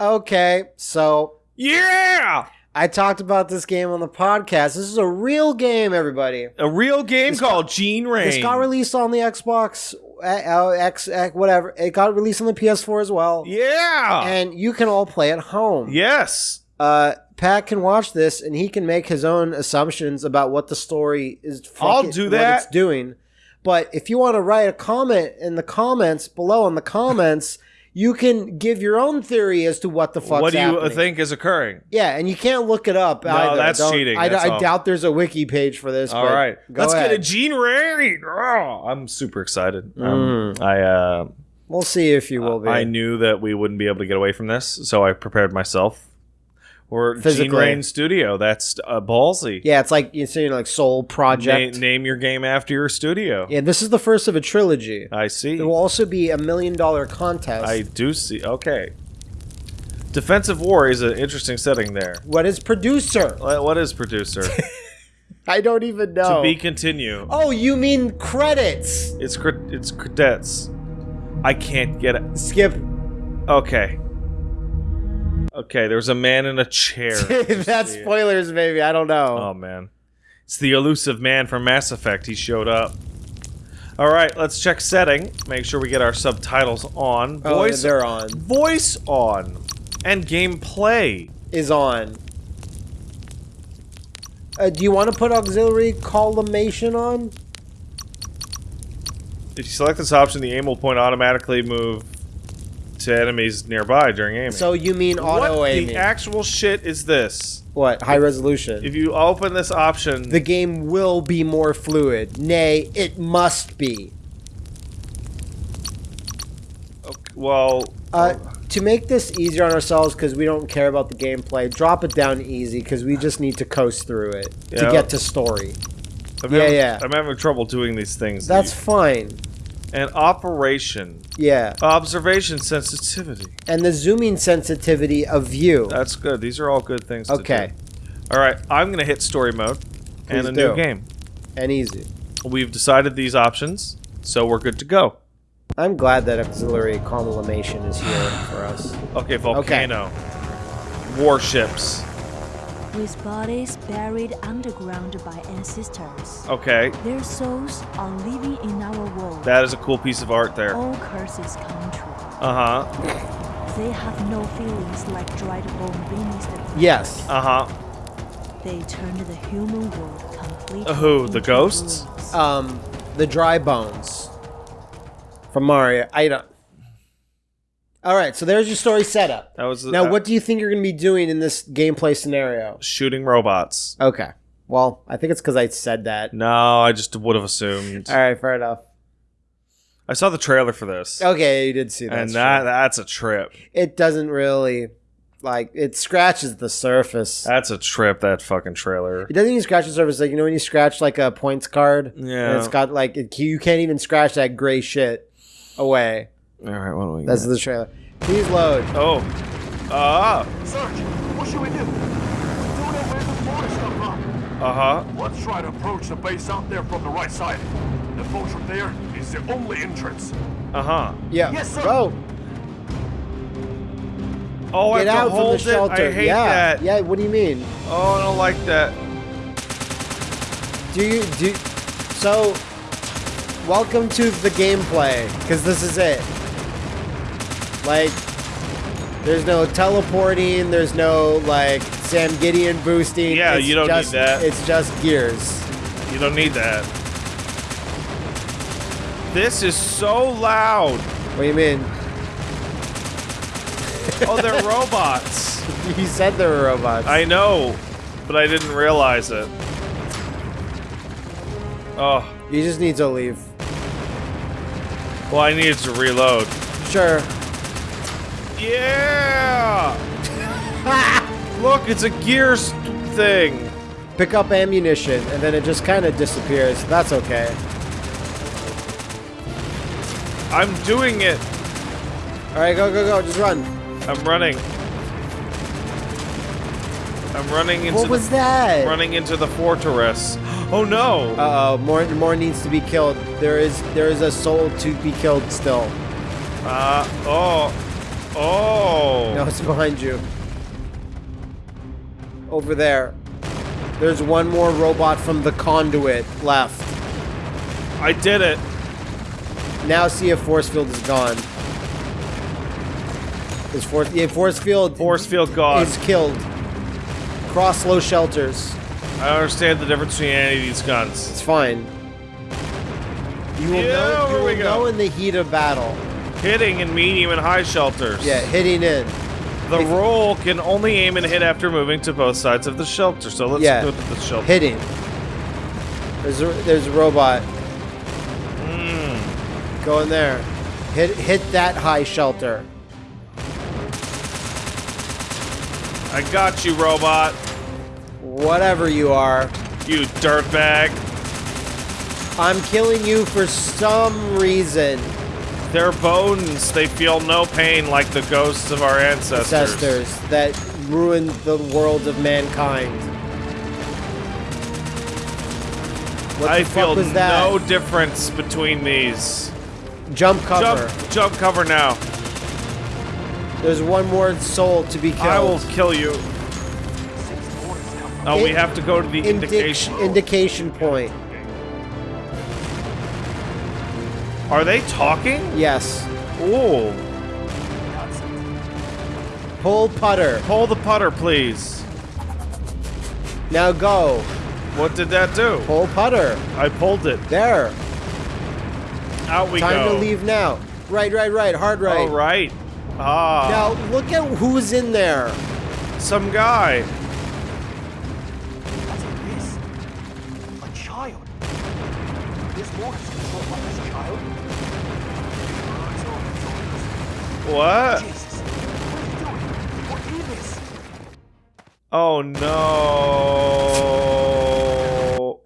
Okay, so Yeah! I talked about this game on the podcast. This is a real game, everybody. A real game This called Gene Rain. This got released on the Xbox, uh, uh, X, X, whatever. It got released on the PS4 as well. yeah! And you can all play at home. yes! Uh, Pat can watch this and he can make his own assumptions about what the story is. I'll fucking- do what that. it's doing. But if you want to write a comment in the comments below in the comments, you can give your own theory as to what the fuck. what do you happening. think is occurring? Yeah, and you can't look it up. No, either. that's Don't- cheating. I, That's I all. doubt there's a wiki page for this. All right, let's ahead. get a Gene Rain. Oh, I'm super excited. Um, Mm. I uh, We'll see if you will be. I knew that we wouldn't be able to get away from this, so I prepared myself. Or Gene Physically. Rain Studio. That's uh, ballsy. yeah, it's like you say, like Soul Project. Na- name your game after your studio. yeah, this is the first of a trilogy. I see. There will also be a million dollar contest. I do see. Okay. Defensive War is an interesting setting there. what is producer? What is producer? I don't even know. To be continue. oh, you mean credits? It's cre- it's cadets. I can't get it. Skip. Okay. Okay, there's a man in a chair. That's spoilers, maybe. I don't know. Oh man. It's the elusive man from Mass Effect. He showed up. All right, let's check setting. Make sure we get our subtitles on. Oh, Voice they're on. voice on and gameplay. Is on. Uh, do you want to put auxiliary collimation on? If you select this option, the aim will point automatically move to enemies nearby during aiming. So you mean auto what aiming? the actual shit is this? what? High resolution. If you open this option, the game will be more fluid. Nay, it must be. okay, well, Uh, to make this easier on ourselves, because we don't care about the gameplay, drop it down easy, because we just need to coast through it to get to story. I'm yeah, having, yeah. I'm having trouble doing these things. That's fine. And operation, Yeah. observation sensitivity. And the zooming sensitivity of view. That's good. These are all good things. Okay. To do. All right, I'm gonna hit story mode and a do. new game. and easy. We've decided these options, so we're good to go. I'm glad that auxiliary collimation is here for us. Okay, volcano, warships. With bodies buried underground by ancestors. Okay, Their souls are living in our world. that is a cool piece of art there. All curses come true. Uh huh. They have no feelings like dried bone beneath the Yes. Uh huh. They turned the human world completely. Uh, who, the ghosts? ruins. Um, the dry bones from Mario. I don't. All right, so there's your story setup. That was Now, uh, what do you think you're going to be doing in this gameplay scenario? shooting robots. Okay. Well, I think it's because I said that. No, I just would have assumed. All right, fair enough. I saw the trailer for this, Okay, you did see that. and that that's a trip. it doesn't really like it scratches the surface. That's a trip. That fucking trailer. It doesn't even scratch the surface. Like you know when you scratch like a points card, Yeah. and it's got like it, you can't even scratch that gray shit away. All right, what do we? That's got? the trailer. Please load. oh, ah, Search! What should we do? Don't know where the mortars come from. uh huh. Let's try to approach the base out there from the right side. The approach from there is the only entrance. Uh huh. Yeah. Yes, sir. Go. Oh, I Get have out to from the hold it. shelter. I hate yeah. that. Yeah. What do you mean? Oh, I don't like that. Do you do? So, welcome to the gameplay because this is it. Like, there's no teleporting. There's no like Sam Gideon boosting. Yeah, it's you don't need just, that. It's just gears. You don't need that. This is so loud. What do you mean? Oh, they're robots. You said they were robots. I know, but I didn't realize it. Oh, You just need to leave. well, I needed to reload. Sure. Yeah! Look, it's a Gears thing. Pick up ammunition, and then it just kind of disappears. That's okay. I'm doing it. All right, go, go, go. Just run. I'm running. I'm running into What was the, that? running into the fortress. Oh no! Uh oh, more more needs to be killed. There is there is a soul to be killed still. Uh, oh. Oh. No, it's behind you. Over there. There's one more robot from the conduit left. I did it. Now see if force field is gone. Is force yeah, force field Force field gone. is killed. Cross low shelters. I understand the difference between any of these guns. It's fine. You will Yeah, know, you will go. know in the heat of battle. Hitting in medium and high shelters. Yeah, hitting in. The roll can only aim and hit after moving to both sides of the shelter. So let's Yeah. go to the shelter. Hitting. There's a, there's a robot. Mm. Go in there. Hit hit that high shelter. I got you, robot. Whatever you are. You dirtbag. I'm killing you for some reason. Their bones, they feel no pain like the ghosts of our ancestors. Ancestors that ruined the world of mankind. What I the feel fuck was that? no difference between these. Jump cover. Jump, jump cover now. There's one more soul to be killed. I will kill you. Oh, we have to go to the Indic- indication. indication point. Are they talking? Yes. Ooh. Pull putter. Pull the putter, please. Now go. What did that do? Pull putter. I pulled it. There. Out we Time go. Time to leave now. Right, right, right. Hard right. All right. Ah. Now look at who's in there. Some guy. This? Oh no.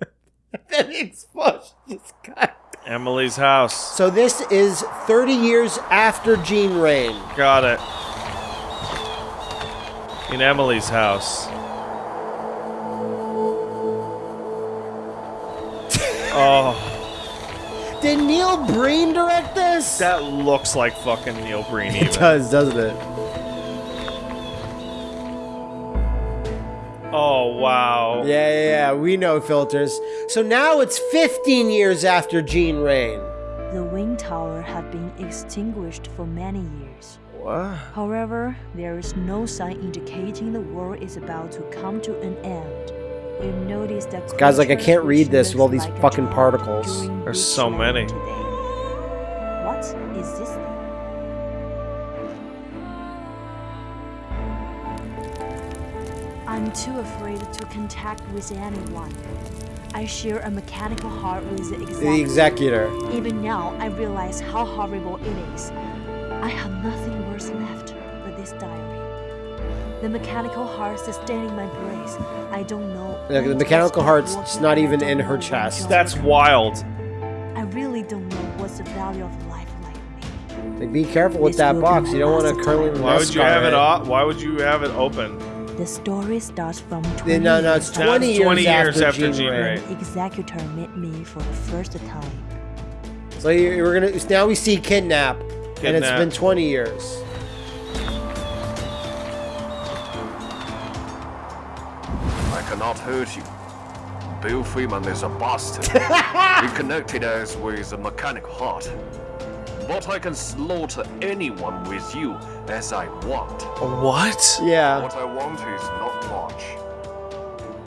That explosion just got. Emily's house. So this is 30 years after Gene Rain. Got it. In Emily's house. oh, Did Neil Breen direct this? that looks like fucking Neil Breen it does, doesn't it? Oh wow. Yeah, yeah, yeah. We know filters. So now it's 15 years after Gene Rain. The wind tower had been extinguished for many years. What? However, there is no sign indicating the war is about to come to an end. You notice that guy's like, I can't read this with all these like fucking particles. There's so many. today. What is this thing? I'm too afraid to contact with anyone. I share a mechanical heart with the The executor. Even now, I realize how horrible it is. I have nothing worse left but this diary. The mechanical heart sustaining my breath. I don't know. Yeah, the mechanical heart's walking, not even in her chest. That's wild. I really don't know what's the value of life like me. Like, be careful with This that box. You don't want last to curly time. Why would you have it off? Why would you have it open? The story starts from 20 Yeah, no, no, it's years 20 years, 20 years after, after Gene, Gene Rain. Rain. executor met me for the first time. So you- we're gonna now we see kidnap, and it's been 20 years. I cannot hurt you. Bill Freeman is a bastard. he connected us with a mechanic heart. But I can slaughter anyone with you as I want. What? Yeah. What I want is not much.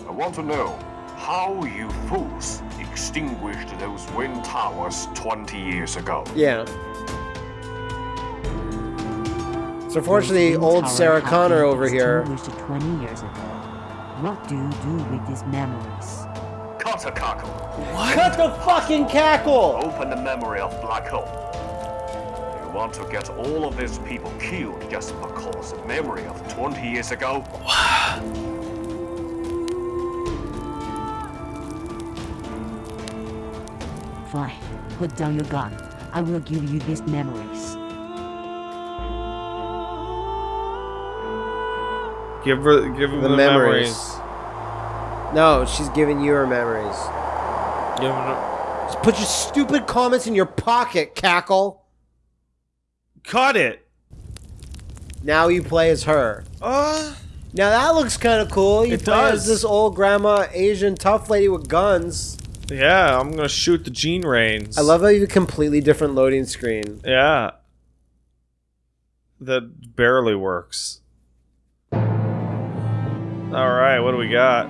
I want to know how you fools extinguished those wind towers 20 years ago. Yeah. So fortunately, old Sarah Connor over here. 20 years ago. What do you do with these memories? Cut a cackle. What? Cut the fucking cackle! Open the memory of Black Hole. You want to get all of these people killed just because the memory of 20 years ago? Fine. Put down your gun. I will give you these memories. Give her, give him The the, memories. memories. No, she's giving you her memories. Give him Just put your stupid comments in your pocket, cackle. Cut it. Now you play as her. Uh, Now that looks kind of cool. You It play does. as this old grandma Asian tough lady with guns. yeah, I'm gonna shoot the gene reins. I love how you have a completely different loading screen. Yeah. That barely works. Alright, what do we got?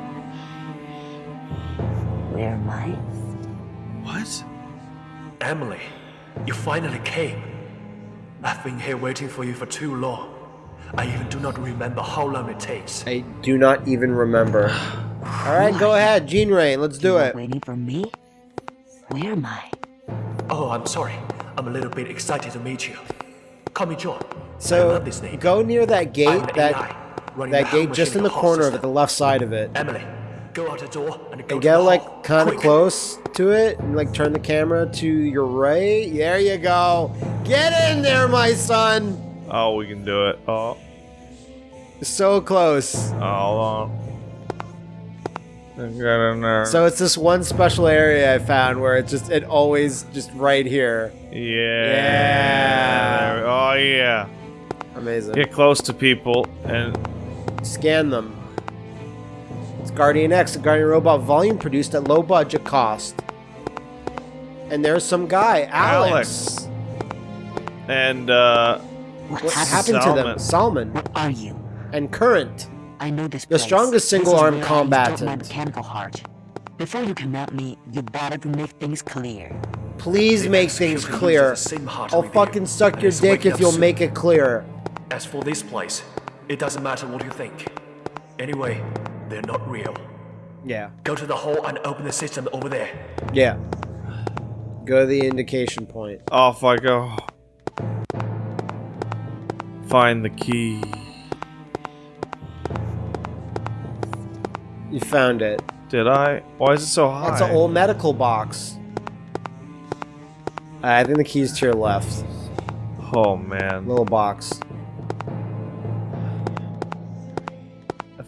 Where am I? What? Emily, you finally came. I've been here waiting for you for too long. I even do not remember how long it takes. I do not even remember. All right, go ahead, Gene Rain. Let's do it. Waiting for me? Where am I? Oh, I'm sorry. I'm a little bit excited to meet you. Call me John. I So love this name. go near that I'm gate. an That AI, running that gate just in the machine corner of it, the left side of it. Emily, go out the door and go And get like kind of close to it, and like turn the camera to your right. There you go. Get in there, my son. Oh, we can do it. Oh, So close. Oh, hold on. Get in there. So it's this one special area I found where it just it always just right here. yeah. Yeah. Oh yeah. Amazing. Get close to people and Scan them. It's Guardian X, a Guardian robot volume produced at low budget cost. And there's some guy, Alex. Alex. and uh What, What happened? happened to them? Salmon What are you? and Current. I know this place. The strongest single-arm where I installed my mechanical heart. Before you come at me, you better to make things clear. Please The make things clear. uses the same heart I'll fucking suck your dick if you'll soon. make it clear. As for this place, it doesn't matter what you think. Anyway, they're not real. Yeah. Go to the hall and open the system over there. Yeah. Go to the indication point. off I go. Find the key. You found it. Did I? Why is it so high? It's an old medical box. I think the key's to your left. Oh man. Little box.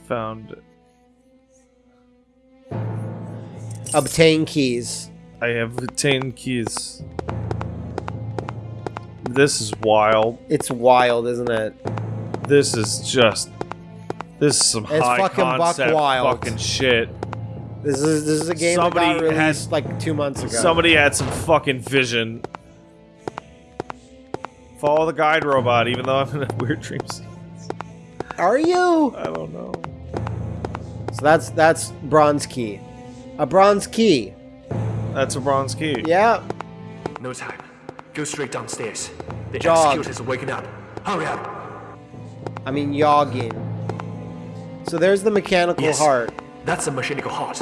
Found. Obtain keys. I have obtained keys. This is wild. It's wild, isn't it? This is just. This is some It's high fucking buck concept wild. fucking shit. This is this is a game that Somebody got had- released like two months ago. Somebody had some fucking vision. Follow the guide robot, even though I'm in a weird dream. sequence. Are you? I don't know. So that's that's bronze key. A bronze key. That's a bronze key. Yeah. No time. Go straight downstairs. The Jog. executors are waking up. Hurry up. I mean yogging. So there's the mechanical Yes. heart. That's the mechanical heart.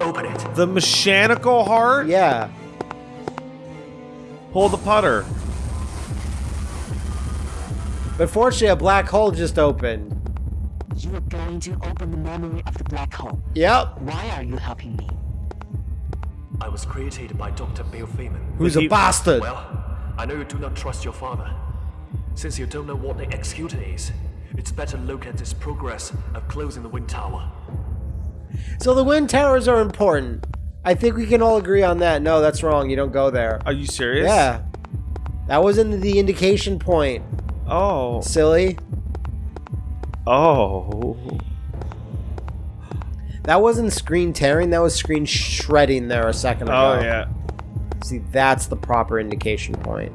Open it. The mechanical heart? Yeah. Pull the putter. But fortunately a black hole just opened. You are going to open the memory of the black hole. Yep. Why are you helping me? I was created by Dr. Bill Feynman. Who's a bastard? Well, I know you do not trust your father. Since you don't know what the executor is, it's better look at this progress of closing the wind tower. So the wind towers are important. I think we can all agree on that. No, that's wrong. You don't go there. Are you serious? Yeah. That wasn't the indication point. Oh. Silly. Oh. That wasn't screen tearing, that was screen shredding there a second ago. Oh, yeah. See, that's the proper indication point.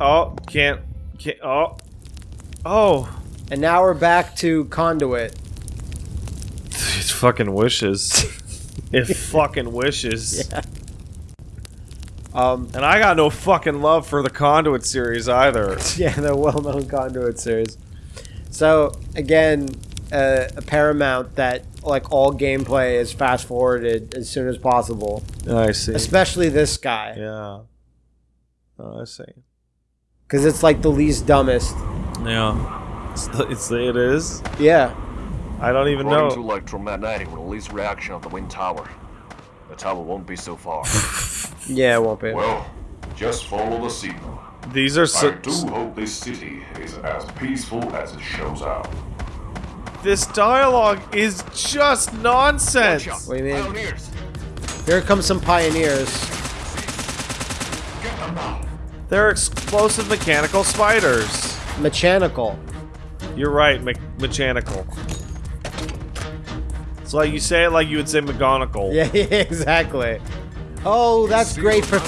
Oh, can't. Can't. Oh. Oh. And now we're back to conduit. It fucking wishes. it fucking wishes. Yeah. Um, And I got no fucking love for the Conduit series either. yeah, the well-known conduit series. So again, uh, a Paramount that like all gameplay is fast forwarded as soon as possible, I see. especially this guy, Yeah. Oh, I see. because it's like the least dumbest. Yeah. It's, the, it's the, it is. Yeah, I don't even According to know. electromagnetic release reaction of the wind tower, the tower won't be so far. yeah, it won't be. Well, just follow the signal. These are I so, do hope this city is as peaceful as it shows out. this dialogue is just nonsense. What do you mean? Pioneers! Here come some pioneers. They're explosive mechanical spiders. Mechanical. You're right, me mechanical. It's like you say it like you would say McGonagall. Yeah, yeah, exactly. Oh, that's great for.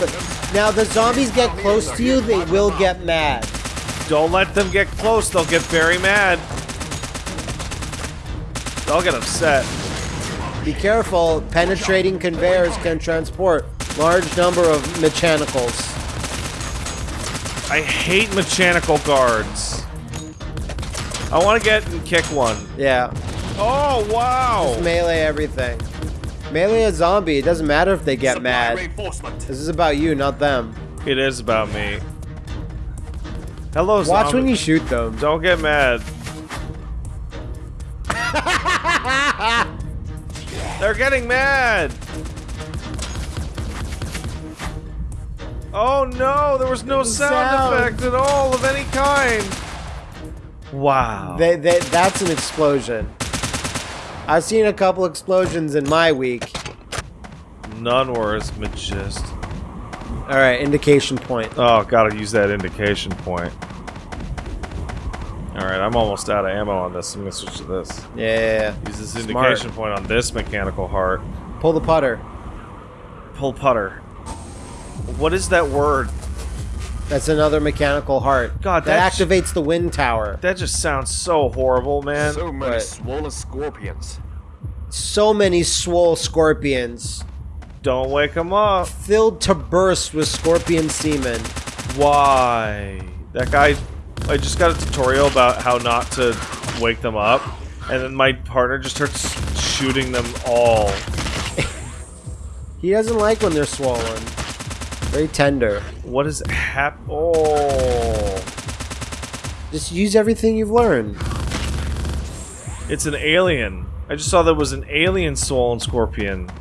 Now the zombies get close to you, they will get mad. Don't let them get close, they'll get very mad. They'll get upset. Be careful. Penetrating conveyors can transport large number of mechanicals. I hate mechanical guards. I want to get and kick one. Yeah, Oh, wow! melee everything. Melee a zombie. It doesn't matter if they get Supply mad. This is about you, not them. It is about me. Hello, Watch zombie. when you shoot them. Don't get mad. They're getting mad. Oh no, there was no sound, Sound. effect at all of any kind. Wow. They, they, that's an explosion. I've seen a couple explosions in my week. None worse, as magist. All right, indication point. Oh, gotta use that indication point. Alright, I'm almost out of ammo on this. I'm gonna switch to this. Yeah, yeah, yeah. Use this Smart. indication point on this mechanical heart. Pull the putter. Pull putter. What is that word? That's another mechanical heart. God, that that's- activates the wind tower. That just sounds so horrible, man. So many Right. swollen scorpions. So many swole scorpions, Don't wake them up. filled to burst with scorpion semen. Why? That guy. I just got a tutorial about how not to wake them up, and then my partner just starts shooting them all. He doesn't like when they're swollen. Very tender. What is hap? Oh, Just use everything you've learned. it's an alien. I just saw there was an alien swollen scorpion. Watch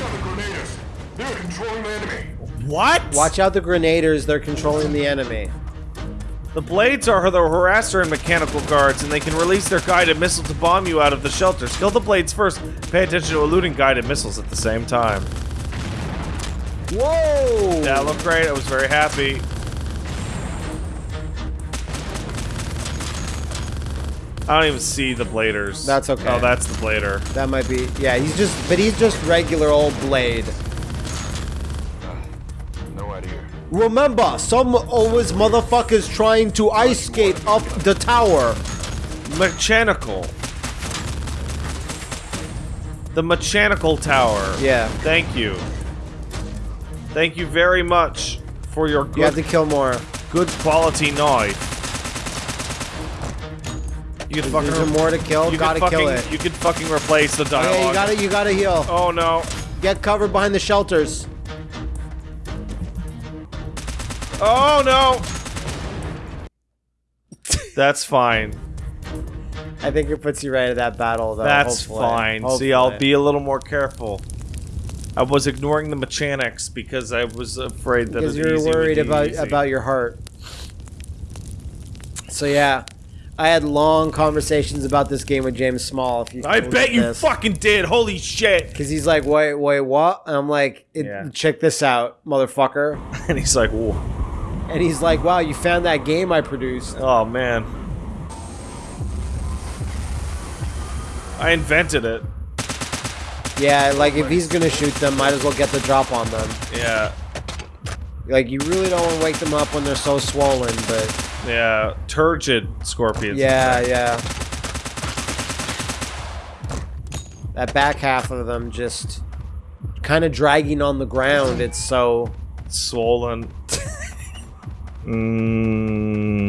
out the grenadiers. They're controlling the enemy. What? Watch out the grenaders, they're controlling the enemy. The blades are the harasser and mechanical guards, and they can release their guided missile to bomb you out of the shelters. Kill the blades first. Pay attention to eluding guided missiles at the same time. Whoa! That looked great. I was very happy. I don't even see the bladers. That's okay. Oh, that's the blader. That might be. Yeah, he's just. But he's just regular old Blade. No idea. Remember, some always motherfuckers trying to ice skate up the tower. Mechanical. The mechanical tower. Yeah. Thank you. Thank you very much for your good- You have to kill more. good quality knife. You can fucking Is there more to kill? you Gotta fucking, kill it. You can fucking replace the dialogue. Okay, you gotta, you gotta heal. Oh no. Get covered behind the shelters. Oh no. That's fine. I think it puts you right at that battle, though. That's hopefully. fine. See, I'll be a little more careful. I was ignoring the mechanics because I was afraid that because you're worried about easy. about your heart. So yeah, I had long conversations about this game with James Small. If you, I bet you this. fucking did. Holy shit! Because he's like, wait, wait, what? And I'm like, it, Yeah. check this out, motherfucker. And he's like, Whoa. And he's like, wow, you found that game I produced. "Oh man, I invented it." Yeah, like if he's gonna shoot them, might as well get the drop on them. Yeah, Like you really don't want to wake them up when they're so swollen, but yeah. Turgid scorpions. yeah, yeah. That back half of them just kind of dragging on the ground. It's so swollen. mm.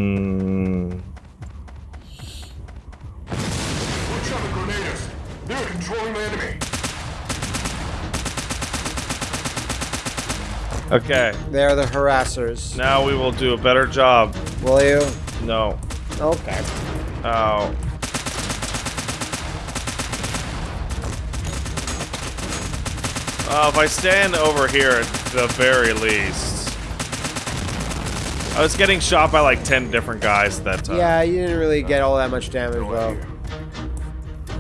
Okay, they're the harassers. now we will do a better job. Will you? No. Okay. Oh. Uh, if I stand over here at the very least. I was getting shot by like 10 different guys that time. Yeah, you didn't really get all that much damage though.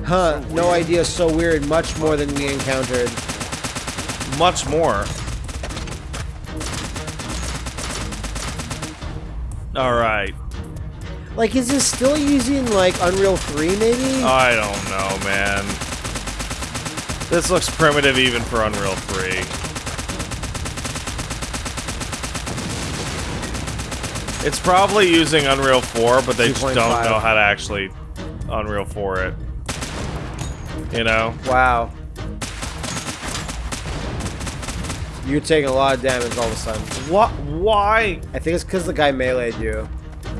Huh? No idea. So weird. Much more than we encountered. Much more. Alright. Like, is this still using like Unreal 3 maybe? I don't know, man. This looks primitive even for Unreal 3. It's probably using Unreal 4, but they just don't know how to actually Unreal 4 it. You know? wow. You're taking a lot of damage all of a sudden. What? Why? I think it's because the guy meleeed you.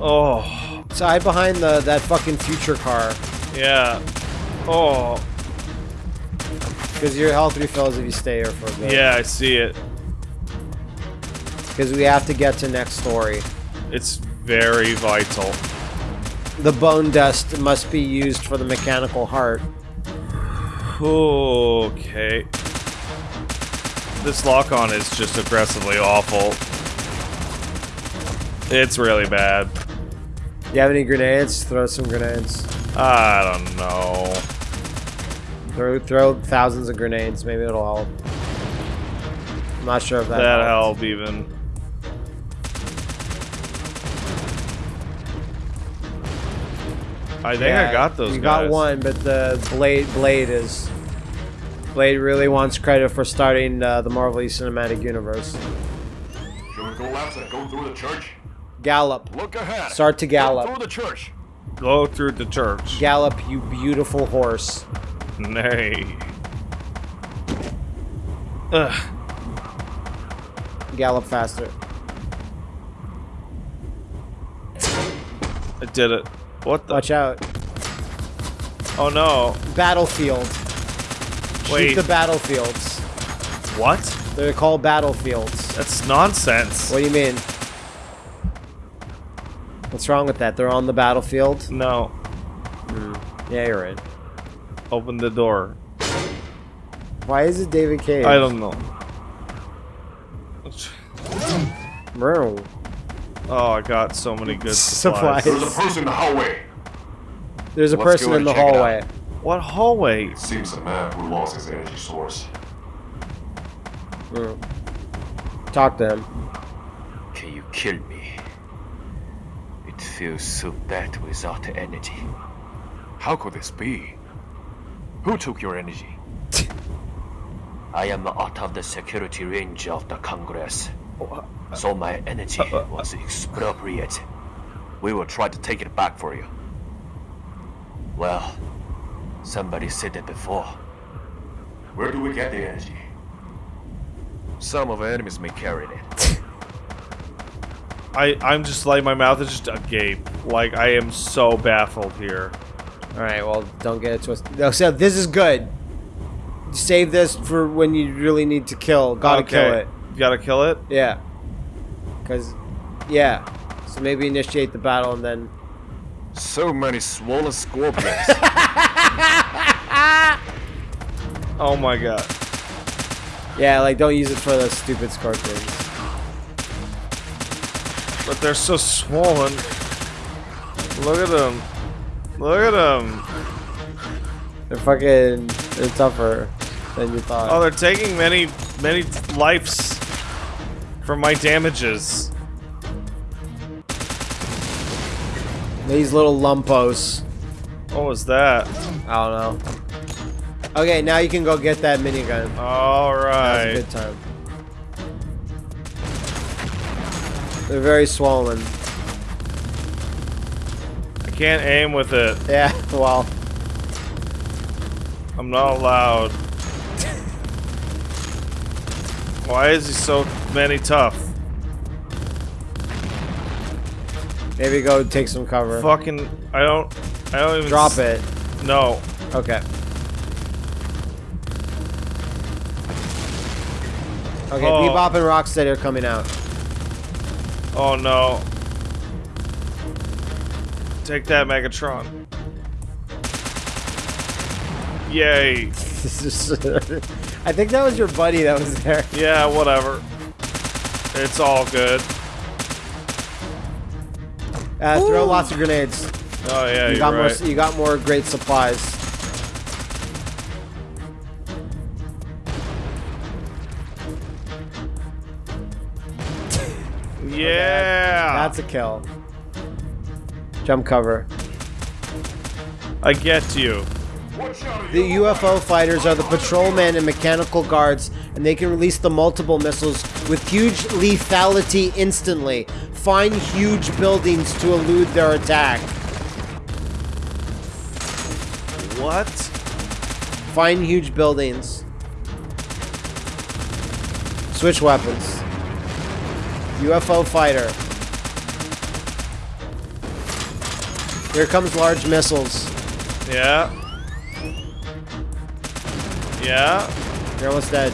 Oh, So hide behind the that fucking future car. yeah. Oh, Because your health refills if you stay here for a bit. yeah, I see it. Because we have to get to next story. It's very vital. The bone dust must be used for the mechanical heart. Okay. This lock-on is just aggressively awful. It's really bad. You have any grenades? Throw some grenades. I don't know. Throw throw thousands of grenades. Maybe it'll help. I'm not sure if that, That helped. help even. I think Yeah, I got those You guys. got one, but the blade blade is blade really wants credit for starting uh, the Marvel Cinematic Universe. Should we go left and go through the church? Gallop, Look ahead. start to gallop. Go through the church. Go through the church. Gallop, you beautiful horse. Nay. Ugh. Gallop faster. I did it. What the? Watch out. Oh no. Battlefield. Shoot the battlefields. What? They're called battlefields. That's nonsense. What do you mean? What's wrong with that? They're on the battlefield? No. Hmm. Yeah, you're right. Open the door. Why is it David Cage? I don't know. know. Oh, I got so many good supplies. Supplies. There's a person in the hallway. There's a Let's person in the check out. hallway. What hallway? Seems a man who lost his energy source. Mm. Talk to him. Can you kill me? It feels so bad without energy. How could this be? Who took your energy? I am out of the security range of the Congress. So my energy uh, uh, uh. was expropriated. We will try to take it back for you. Well, somebody said it before. Where do we get the energy? Some of our enemies may carry it. I I'm just like my mouth is just agape. Like I am so baffled here. Alright, well, don't get it twisted. No, so this is good. Save this for when you really need to kill. Gotta kill it. You gotta kill it. Yeah. Because, yeah. So maybe initiate the battle and then. So many swollen scorpions. Oh my god. Yeah, like, don't use it for those stupid scorpions. But they're so swollen. Look at them. Look at them. They're fucking. They're tougher than you thought. Oh, they're taking many many lives from my damages. These little lumpos. What was that? I don't know. Okay, now you can go get that minigun. All right. That was a good time. They're very swollen. I can't aim with it. Yeah, well, I'm not allowed. Why is he so many tough? maybe go take some cover. Fucking, I don't, I don't even Drop it. No. Okay. Okay, Oh. Bebop and Rocksteady are coming out. Oh no. Take that, Megatron. Yay. I think that was your buddy that was there. Yeah, whatever. It's all good. Uh, throw lots of grenades. Oh yeah, You you're got right. more. You got more great supplies. Oh, yeah. That's a kill. Jump cover. I get you. The UFO fighters are the patrolmen and mechanical guards, and they can release the multiple missiles with huge lethality instantly. Find huge buildings to elude their attack. What? Find huge buildings. Switch weapons. UFO fighter. Here comes large missiles. Yeah. Yeah. You're almost dead.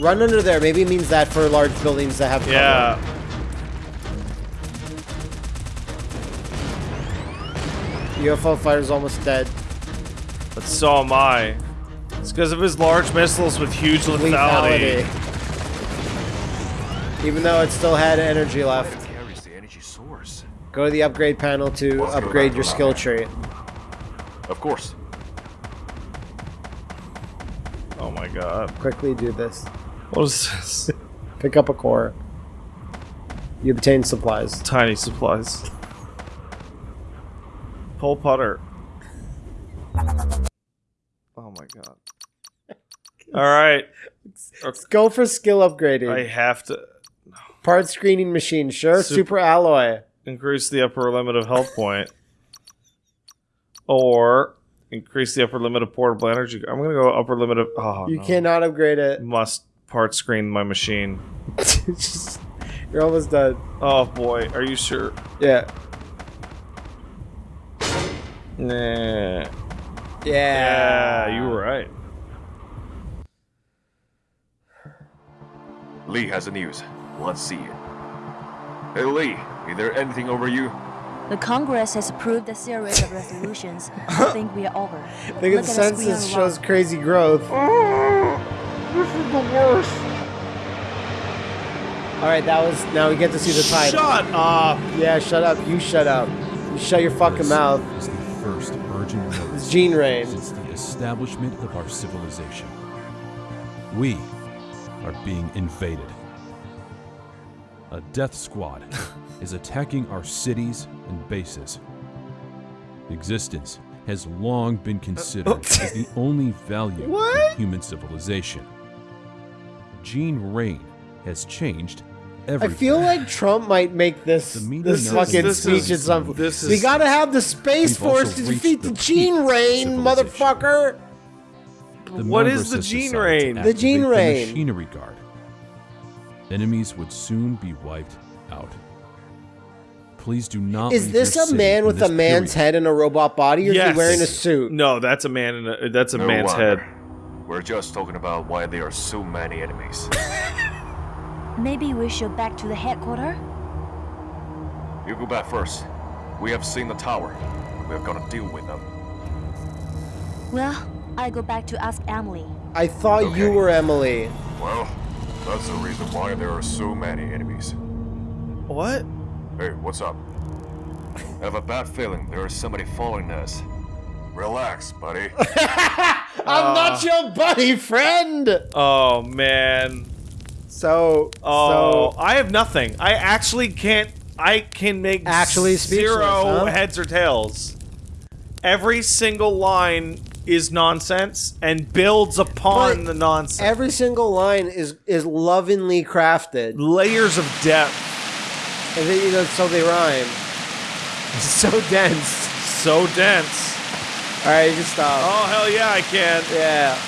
Run under there. Maybe it means that for large buildings that have cover. Yeah. UFO fighter's almost dead. But so am I. It's because of his large missiles with huge lethality. Lethality. Even though it still had energy left. Carries the energy source. Go to the upgrade panel to Let's upgrade your skill that. tree. Of course. Oh my god. Quickly do this. What is this? Pick up a core. You obtain supplies. Tiny supplies. Pull putter. Oh my god. Alright. Let's go for skill upgrading. I have to Part screening machine, sure. Sup- Super alloy. increase the upper limit of health point. Or increase the upper limit of portable energy. I'm gonna go upper limit of oh You no. cannot upgrade it. must part screen my machine. Just- You're almost done. Oh boy, are you sure? Yeah. Nah. Yeah. Yeah, you were right. Lee has the news. Let's see it. Hey Lee, is there anything over you? The Congress has approved a series of resolutions. I think we are over. Look at Look the at the screen census on the shows wall. crazy growth. Oh, Alright, that was now we get to see the title. Shut up! Yeah, shut up. You shut up. You shut your fucking mouth. is the first urgent It's notice Gene Rain. since the establishment of our civilization. We are being invaded. A death squad is attacking our cities and bases. Existence has long been considered uh, as the only value What? in human civilization. Gene Rain has changed everything. I feel like Trump might make this The this fucking this speech is- at some this We is- gotta have the Space Force to defeat the the Gene of Rain, civilization. motherfucker! The What members the Gene decided Rain? The Gene activate Rain. machinery guard. Enemies would soon be wiped out. Please do not. Is leave this your a city man with a man's period. head and a robot body, or is Yes. he wearing a suit? No, that's a man in a that's a No man's wonder. head. We're just talking about why there are so many enemies. Maybe we should back to the headquarters? you go back first. We have seen the tower. We're gonna deal with them. Well, I go back to ask Emily. I thought you were Emily. Well, that's the reason why there are so many enemies. What? Hey, what's up? I have a bad feeling there is somebody following us. Relax, buddy. I'm not uh. your buddy, friend. Oh man. So, Oh, so I have nothing. I actually can't. I can make Actually zero huh? heads or tails. Every single line is nonsense and builds upon But the nonsense. every single line is is lovingly crafted, Layers of depth. and then, you know, so they rhyme. so dense. So dense. All right, you can stop. Oh hell yeah, I can. Yeah.